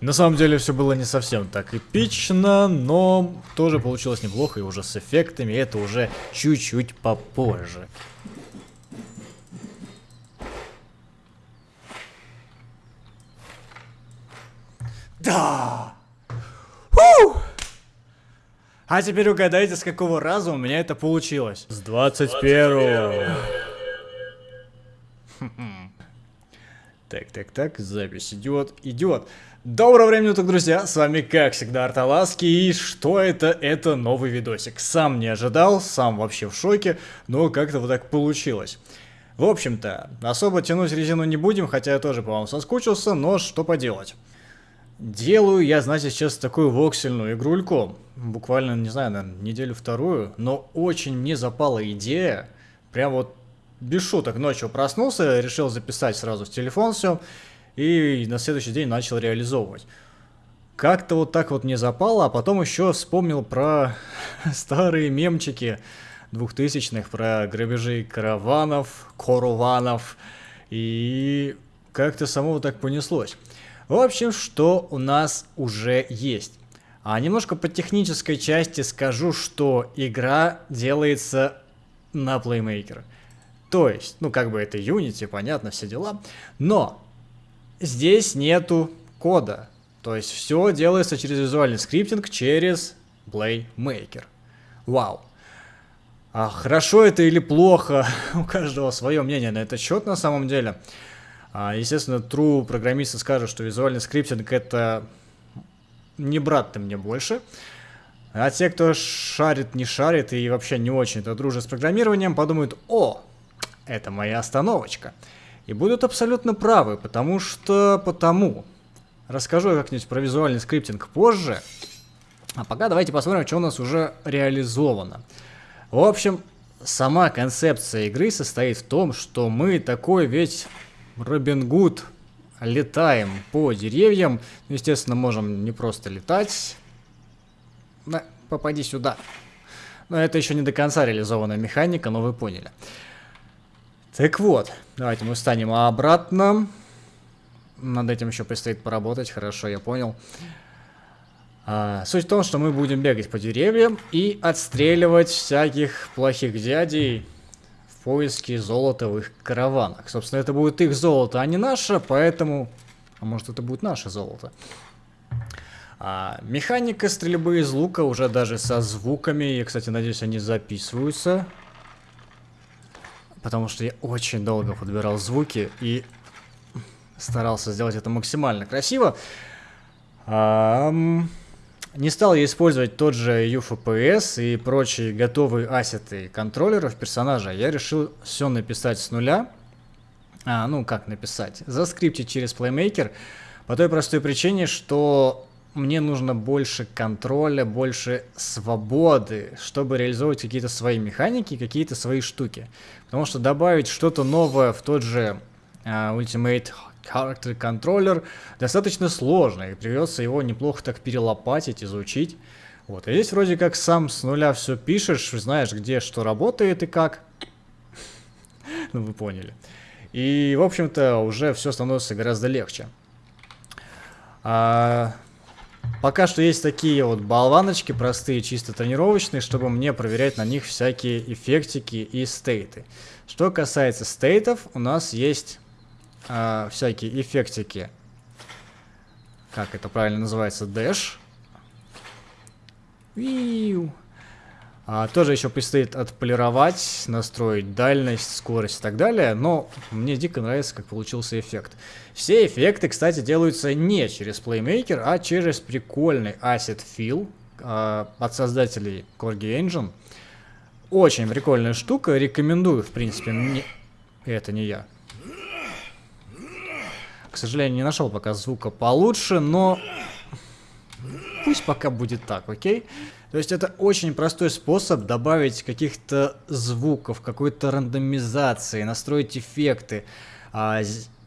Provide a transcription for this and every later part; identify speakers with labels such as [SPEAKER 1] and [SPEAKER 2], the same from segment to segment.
[SPEAKER 1] На самом деле все было не совсем так эпично, но тоже получилось неплохо и уже с эффектами, это уже чуть-чуть попозже. Да! Фу! А теперь угадайте, с какого раза у меня это получилось. С 21 Так, так, так, запись идет, идет. Доброго времени уток, друзья, с вами как всегда Арталаски, и что это? Это новый видосик. Сам не ожидал, сам вообще в шоке, но как-то вот так получилось. В общем-то, особо тянуть резину не будем, хотя я тоже по вам соскучился, но что поделать. Делаю я, знаете, сейчас такую воксельную игрульку. Буквально, не знаю, на неделю-вторую. Но очень мне запала идея. Прям вот без шуток ночью проснулся, решил записать сразу в телефон все. И на следующий день начал реализовывать. Как-то вот так вот мне запало, а потом еще вспомнил про старые мемчики двухтысячных, про грабежи караванов, коруванов. И как-то само вот так понеслось. В общем, что у нас уже есть. А немножко по технической части скажу, что игра делается на Playmaker. То есть, ну как бы это Unity, понятно, все дела. Но здесь нету кода. То есть все делается через визуальный скриптинг, через Playmaker. Вау. А хорошо это или плохо, у каждого свое мнение на этот счет на самом деле. А, естественно, true программисты скажут, что визуальный скриптинг это не брат ты мне больше. А те, кто шарит, не шарит и вообще не очень-то дружит с программированием, подумают, о, это моя остановочка. И будут абсолютно правы, потому что потому. Расскажу я как-нибудь про визуальный скриптинг позже. А пока давайте посмотрим, что у нас уже реализовано. В общем, сама концепция игры состоит в том, что мы такой ведь Робин Гуд летаем по деревьям. Ну, естественно, можем не просто летать. Да, попади сюда. Но это еще не до конца реализованная механика, но вы поняли. Так вот, давайте мы встанем обратно. Над этим еще предстоит поработать, хорошо, я понял. А, суть в том, что мы будем бегать по деревьям и отстреливать всяких плохих дядей, поиске золота в их караванах. Собственно, это будет их золото, а не наше, поэтому... А может, это будет наше золото. А, механика стрельбы из лука уже даже со звуками. Я, кстати, надеюсь, они записываются. Потому что я очень долго подбирал звуки и старался сделать это максимально красиво. А, не стал я использовать тот же UFPS и прочие готовые ассеты контроллеров персонажа. Я решил все написать с нуля. А, ну, как написать? Заскриптить через Playmaker. По той простой причине, что мне нужно больше контроля, больше свободы, чтобы реализовывать какие-то свои механики, какие-то свои штуки. Потому что добавить что-то новое в тот же uh, Ultimate Character Controller достаточно сложно, и придется его неплохо так перелопатить, изучить. Вот, и здесь вроде как сам с нуля все пишешь, знаешь, где что работает и как. ну, вы поняли. И, в общем-то, уже все становится гораздо легче. А, пока что есть такие вот болваночки, простые, чисто тренировочные, чтобы мне проверять на них всякие эффектики и стейты. Что касается стейтов, у нас есть э, всякие эффектики. Как это правильно называется? Dash. Виу. А, тоже еще предстоит отполировать, настроить дальность, скорость и так далее, но мне дико нравится, как получился эффект. Все эффекты, кстати, делаются не через Playmaker, а через прикольный Asset Fill а, от создателей Corgi Engine. Очень прикольная штука, рекомендую, в принципе, мне... Это не я. К сожалению, не нашел пока звука получше, но пусть пока будет так, окей? То есть это очень простой способ добавить каких-то звуков, какой-то рандомизации, настроить эффекты, а,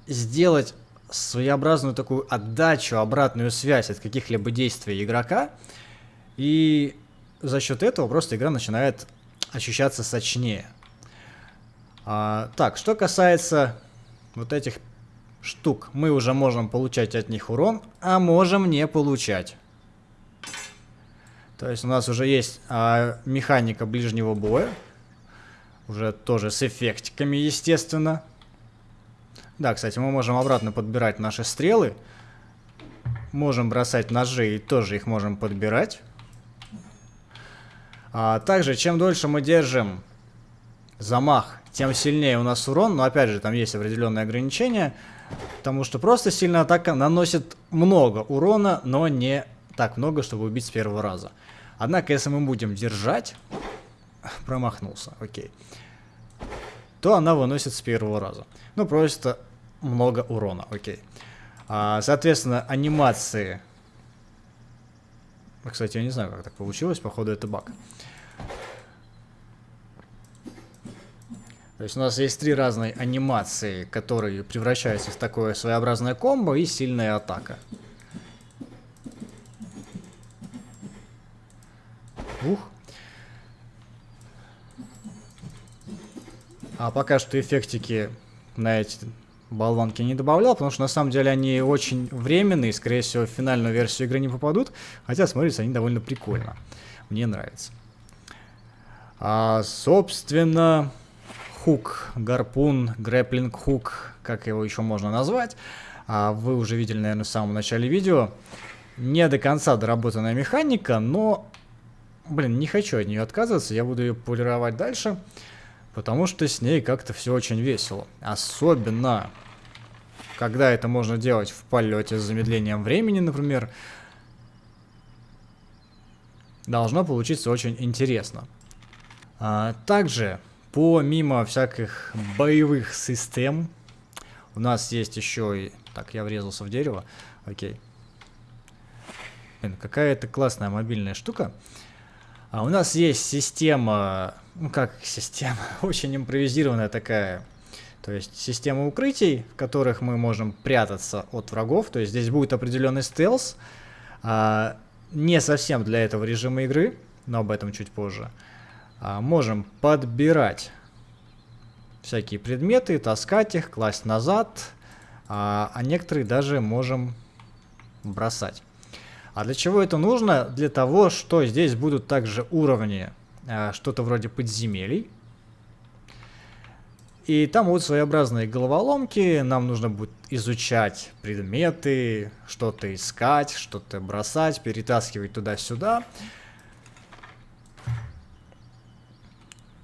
[SPEAKER 1] сделать своеобразную такую отдачу, обратную связь от каких-либо действий игрока. И за счет этого просто игра начинает ощущаться сочнее. А, так, что касается вот этих штук мы уже можем получать от них урон, а можем не получать. То есть у нас уже есть а, механика ближнего боя. Уже тоже с эффектиками, естественно. Да, кстати, мы можем обратно подбирать наши стрелы. Можем бросать ножи и тоже их можем подбирать. А также, чем дольше мы держим замах, тем сильнее у нас урон. Но опять же, там есть определенные ограничения. Потому что просто сильная атака наносит много урона, но не так много, чтобы убить с первого раза. Однако, если мы будем держать... Промахнулся, окей. То она выносит с первого раза. Ну, просто много урона, окей. А, соответственно, анимации... Кстати, я не знаю, как так получилось, походу это баг. То есть у нас есть три разные анимации, которые превращаются в такое своеобразное комбо и сильная атака. Ух. А пока что эффектики на эти болванки не добавлял, потому что на самом деле они очень временные, скорее всего в финальную версию игры не попадут, хотя смотрятся они довольно прикольно. Мне нравится. А, собственно, хук, гарпун, грэплинг хук, как его еще можно назвать. А вы уже видели, наверное, в самом начале видео. Не до конца доработанная механика, но, блин, не хочу от нее отказываться, я буду ее полировать дальше. Потому что с ней как-то все очень весело. Особенно, когда это можно делать в полете с замедлением времени, например. Должно получиться очень интересно. А, также Помимо всяких боевых систем, у нас есть еще и... Так, я врезался в дерево. Окей. Блин, какая это классная мобильная штука. У нас есть система... Ну, как система? Очень импровизированная такая. То есть система укрытий, в которых мы можем прятаться от врагов. То есть здесь будет определенный стелс. А, не совсем для этого режима игры, но об этом чуть позже. А, можем подбирать всякие предметы, таскать их, класть назад, а, а некоторые даже можем бросать. А для чего это нужно? Для того, что здесь будут также уровни, а, что-то вроде подземелий. И там будут своеобразные головоломки, нам нужно будет изучать предметы, что-то искать, что-то бросать, перетаскивать туда-сюда.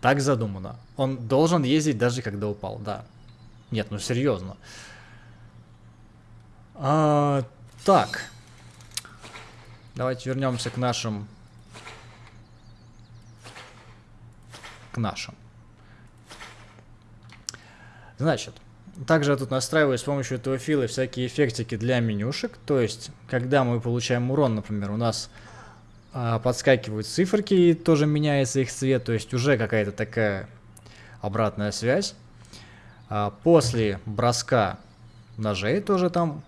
[SPEAKER 1] Так задумано. Он должен ездить даже когда упал, да. Нет, ну серьезно. А, так. Давайте вернемся к нашим... К нашим. Значит, также я тут настраиваю с помощью этого фила всякие эффектики для менюшек. То есть, когда мы получаем урон, например, у нас а, подскакивают циферки, и тоже меняется их цвет, то есть уже какая-то такая обратная связь. А, после броска ножей тоже там...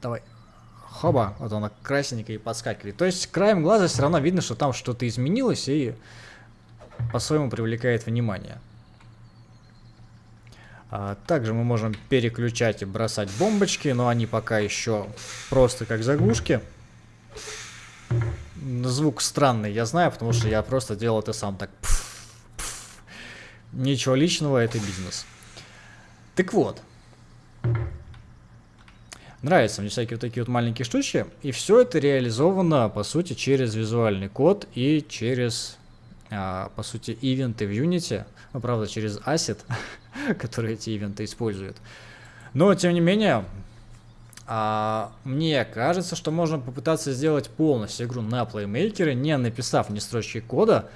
[SPEAKER 1] Давай. Хоба, вот она красненькая и подскакивает. То есть краем глаза все равно видно, что там что-то изменилось и по-своему привлекает внимание. А, также мы можем переключать и бросать бомбочки, но они пока еще просто как заглушки. Звук странный, я знаю, потому что я просто делал это сам так. Ничего личного, это бизнес. Так вот. Нравятся мне всякие вот такие вот маленькие штучки. И все это реализовано, по сути, через визуальный код и через, а, по сути, ивенты в Unity. Ну, правда, через Asset, который эти ивенты использует. Но, тем не менее, а, мне кажется, что можно попытаться сделать полностью игру на плеймейкере, не написав ни строчки кода.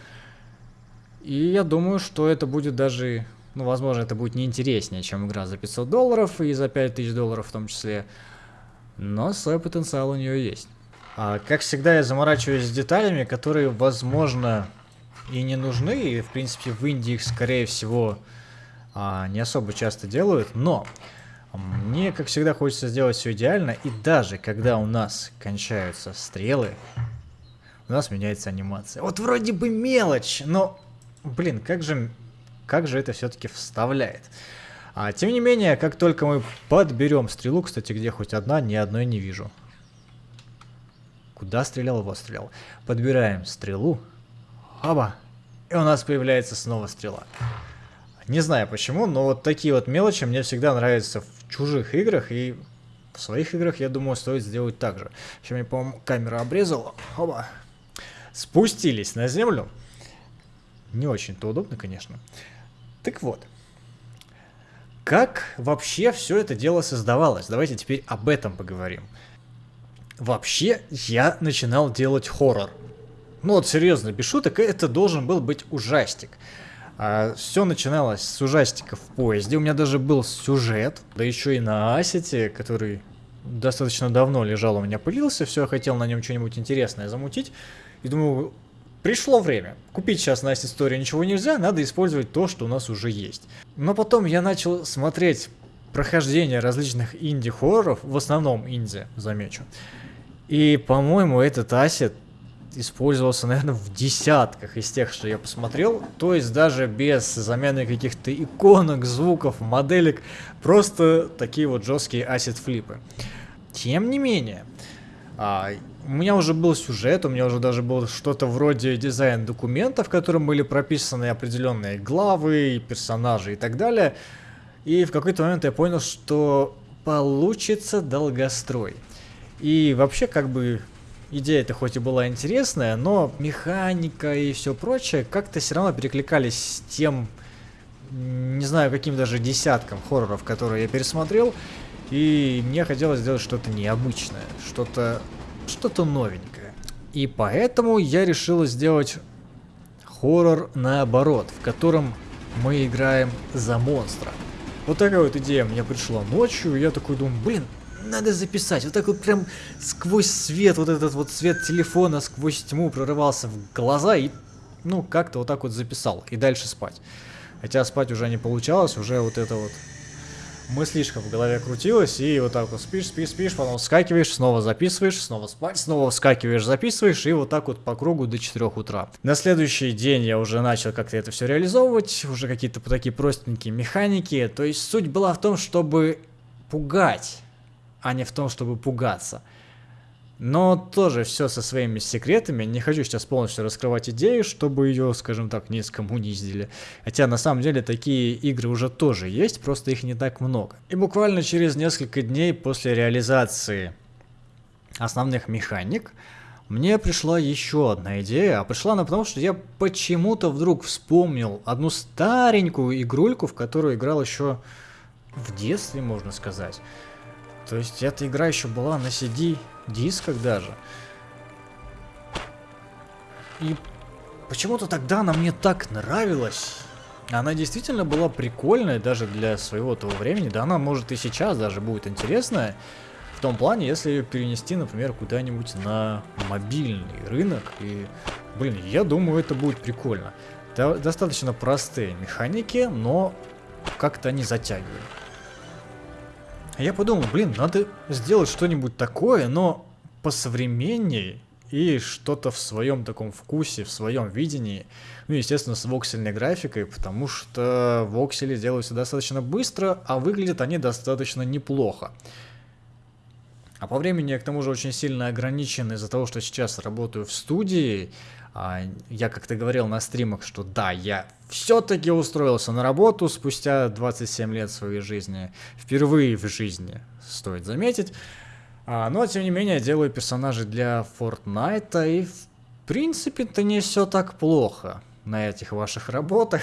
[SPEAKER 1] И я думаю, что это будет даже, ну, возможно, это будет неинтереснее, чем игра за 500 долларов и за 5000 долларов в том числе. Но свой потенциал у нее есть. А, как всегда, я заморачиваюсь с деталями, которые, возможно, и не нужны. И, в принципе, в Индии их, скорее всего, а, не особо часто делают. Но мне, как всегда, хочется сделать все идеально, и даже когда у нас кончаются стрелы, у нас меняется анимация. Вот вроде бы мелочь, но, блин, как же, как же это все-таки вставляет. А тем не менее, как только мы подберем стрелу, кстати, где хоть одна, ни одной не вижу. Куда стрелял, его стрелял. Подбираем стрелу. Оба. И у нас появляется снова стрела. Не знаю почему, но вот такие вот мелочи мне всегда нравятся в чужих играх. И в своих играх, я думаю, стоит сделать так же. Сейчас мне, по-моему, камера обрезала. Оба. Спустились на землю. Не очень-то удобно, конечно. Так вот. Как вообще все это дело создавалось? Давайте теперь об этом поговорим. Вообще, я начинал делать хоррор. Ну вот серьезно, без шуток, это должен был быть ужастик. А, все начиналось с ужастика в поезде. У меня даже был сюжет, да еще и на асете, который достаточно давно лежал у меня, пылился. Все, я хотел на нем что-нибудь интересное замутить. И думаю, Пришло время. Купить сейчас на истории ничего нельзя, надо использовать то, что у нас уже есть. Но потом я начал смотреть прохождение различных инди-хорроров, в основном инди, замечу. И, по-моему, этот ассет использовался, наверное, в десятках из тех, что я посмотрел. То есть даже без замены каких-то иконок, звуков, моделек. Просто такие вот жесткие ассет-флипы. Тем не менее, а, у меня уже был сюжет, у меня уже даже было что-то вроде дизайн документа, в котором были прописаны определенные главы, персонажи и так далее. И в какой-то момент я понял, что получится долгострой. И вообще, как бы, идея это хоть и была интересная, но механика и все прочее как-то все равно перекликались с тем, не знаю, каким даже десятком хорроров, которые я пересмотрел. И мне хотелось сделать что-то необычное, что-то что-то новенькое. И поэтому я решил сделать хоррор наоборот, в котором мы играем за монстра. Вот такая вот идея мне пришла ночью, я такой думаю, блин, надо записать. Вот так вот прям сквозь свет, вот этот вот свет телефона, сквозь тьму прорывался в глаза и, ну, как-то вот так вот записал. И дальше спать. Хотя спать уже не получалось, уже вот это вот мыслишка в голове крутилась, и вот так вот спишь, спишь, спишь, потом вскакиваешь, снова записываешь, снова спать, снова вскакиваешь, записываешь, и вот так вот по кругу до 4 утра. На следующий день я уже начал как-то это все реализовывать, уже какие-то такие простенькие механики, то есть суть была в том, чтобы пугать, а не в том, чтобы пугаться. Но тоже все со своими секретами. Не хочу сейчас полностью раскрывать идею, чтобы ее, скажем так, не скоммуниздили. Хотя на самом деле такие игры уже тоже есть, просто их не так много. И буквально через несколько дней после реализации основных механик, мне пришла еще одна идея, а пришла она потому, что я почему-то вдруг вспомнил одну старенькую игрульку, в которую играл еще в детстве, можно сказать. То есть эта игра еще была на CD дисках даже. И почему-то тогда она мне так нравилась. Она действительно была прикольная даже для своего того времени. Да она может и сейчас даже будет интересная. В том плане, если ее перенести, например, куда-нибудь на мобильный рынок. И, блин, я думаю, это будет прикольно. Достаточно простые механики, но как-то они затягивают. Я подумал, блин, надо сделать что-нибудь такое, но посовременнее и что-то в своем таком вкусе, в своем видении. Ну, естественно, с воксельной графикой, потому что воксели делаются достаточно быстро, а выглядят они достаточно неплохо. А по времени я к тому же очень сильно ограничен из-за того, что сейчас работаю в студии. А, я как-то говорил на стримах, что да, я все-таки устроился на работу спустя 27 лет своей жизни. Впервые в жизни, стоит заметить. А, но, тем не менее, делаю персонажей для Fortnite, и в принципе-то не все так плохо на этих ваших работах.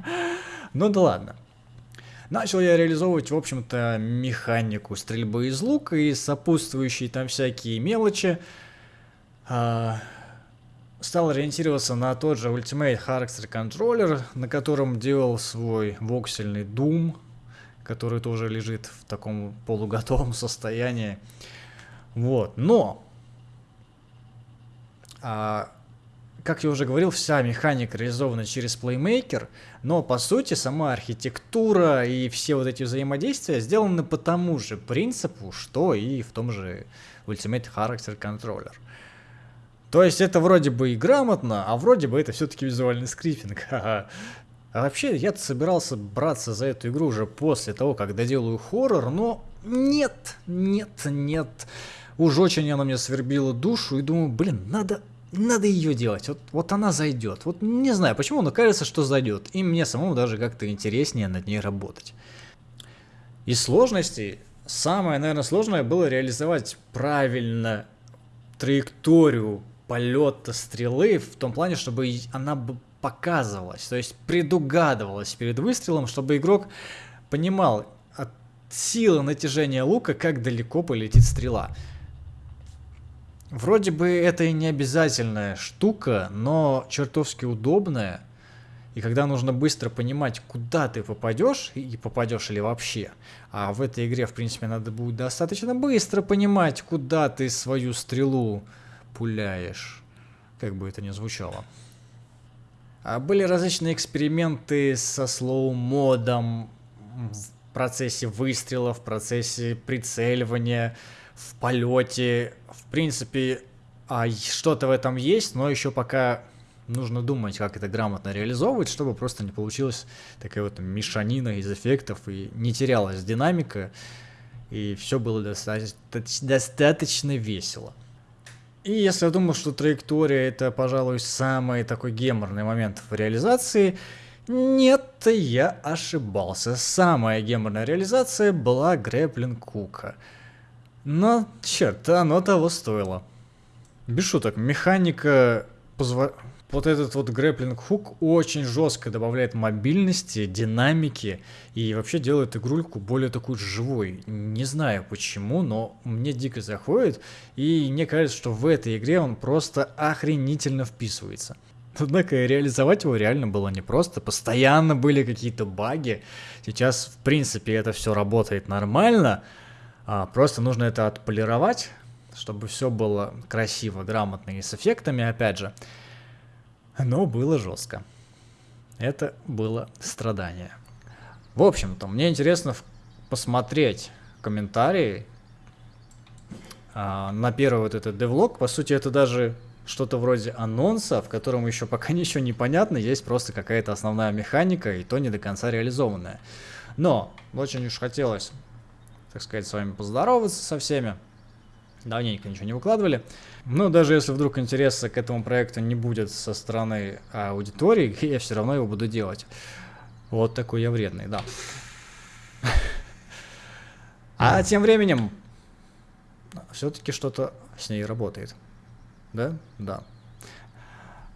[SPEAKER 1] ну да ладно. Начал я реализовывать, в общем-то, механику стрельбы из лука и сопутствующие там всякие мелочи. А, стал ориентироваться на тот же Ultimate Character Controller, на котором делал свой воксельный Doom, который тоже лежит в таком полуготовом состоянии. Вот, но, а, как я уже говорил, вся механика реализована через Playmaker, но по сути сама архитектура и все вот эти взаимодействия сделаны по тому же принципу, что и в том же Ultimate Character Controller. То есть это вроде бы и грамотно, а вроде бы это все-таки визуальный скрипинг. А вообще, я собирался браться за эту игру уже после того, как доделаю хоррор, но нет, нет, нет. Уж очень она мне свербила душу и думаю, блин, надо, надо ее делать. Вот, вот она зайдет. Вот не знаю почему, но кажется, что зайдет. И мне самому даже как-то интереснее над ней работать. Из сложностей, самое, наверное, сложное было реализовать правильно траекторию полета стрелы в том плане, чтобы она показывалась, то есть предугадывалась перед выстрелом, чтобы игрок понимал от силы натяжения лука, как далеко полетит стрела. Вроде бы это и не обязательная штука, но чертовски удобная. И когда нужно быстро понимать, куда ты попадешь, и попадешь ли вообще, а в этой игре, в принципе, надо будет достаточно быстро понимать, куда ты свою стрелу пуляешь, как бы это ни звучало. А были различные эксперименты со слоу-модом в процессе выстрела, в процессе прицеливания, в полете. В принципе, а что-то в этом есть, но еще пока нужно думать, как это грамотно реализовывать, чтобы просто не получилась такая вот мешанина из эффектов и не терялась динамика, и все было достаточно, достаточно весело. И если я думал, что траектория это, пожалуй, самый такой геморный момент в реализации, нет, я ошибался. Самая геморная реализация была Грэплин Кука. Но, черт, оно того стоило. Без шуток, механика позва вот этот вот грэплинг хук очень жестко добавляет мобильности, динамики и вообще делает игрульку более такой живой. Не знаю почему, но мне дико заходит и мне кажется, что в этой игре он просто охренительно вписывается. Однако реализовать его реально было непросто, постоянно были какие-то баги. Сейчас, в принципе, это все работает нормально, а просто нужно это отполировать, чтобы все было красиво, грамотно и с эффектами, опять же. Но было жестко. Это было страдание. В общем-то, мне интересно посмотреть комментарии а, на первый вот этот девлог. По сути, это даже что-то вроде анонса, в котором еще пока ничего не понятно, есть просто какая-то основная механика, и то не до конца реализованная. Но очень уж хотелось, так сказать, с вами поздороваться со всеми. Давненько ничего не выкладывали. Но даже если вдруг интереса к этому проекту не будет со стороны аудитории, я все равно его буду делать. Вот такой я вредный, да. А тем временем все-таки что-то с ней работает. Да? Да.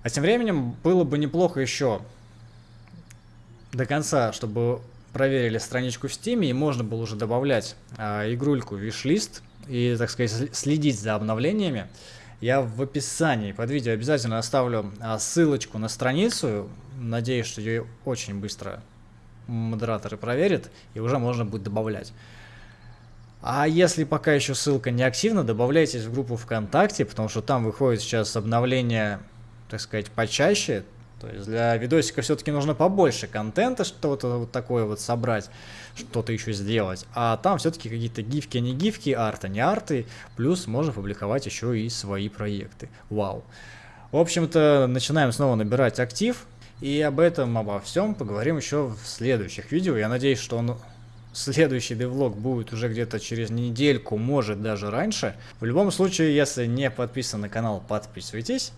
[SPEAKER 1] А тем временем было бы неплохо еще до конца, чтобы проверили страничку в Steam, и можно было уже добавлять а, игрульку виш-лист и, так сказать, следить за обновлениями, я в описании под видео обязательно оставлю а, ссылочку на страницу. Надеюсь, что ее очень быстро модераторы проверят, и уже можно будет добавлять. А если пока еще ссылка не активна, добавляйтесь в группу ВКонтакте, потому что там выходит сейчас обновление, так сказать, почаще. То есть для видосика все-таки нужно побольше контента, что-то вот такое вот собрать, что-то еще сделать. А там все-таки какие-то гифки, не гифки, арты, не арты. Плюс можно публиковать еще и свои проекты. Вау. В общем-то, начинаем снова набирать актив. И об этом, обо всем поговорим еще в следующих видео. Я надеюсь, что он следующий девлог будет уже где-то через недельку, может даже раньше. В любом случае, если не подписан на канал, подписывайтесь.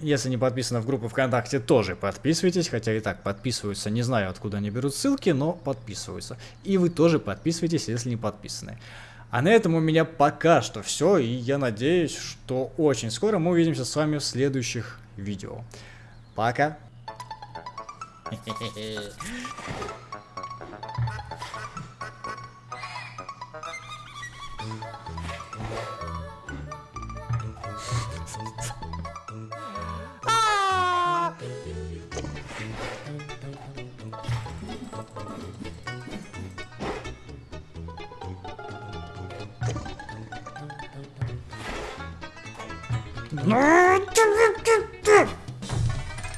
[SPEAKER 1] Если не подписаны в группу ВКонтакте, тоже подписывайтесь, хотя и так подписываются, не знаю откуда они берут ссылки, но подписываются. И вы тоже подписывайтесь, если не подписаны. А на этом у меня пока что все, и я надеюсь, что очень скоро мы увидимся с вами в следующих видео. Пока!
[SPEAKER 2] Ну, Mm-hmm.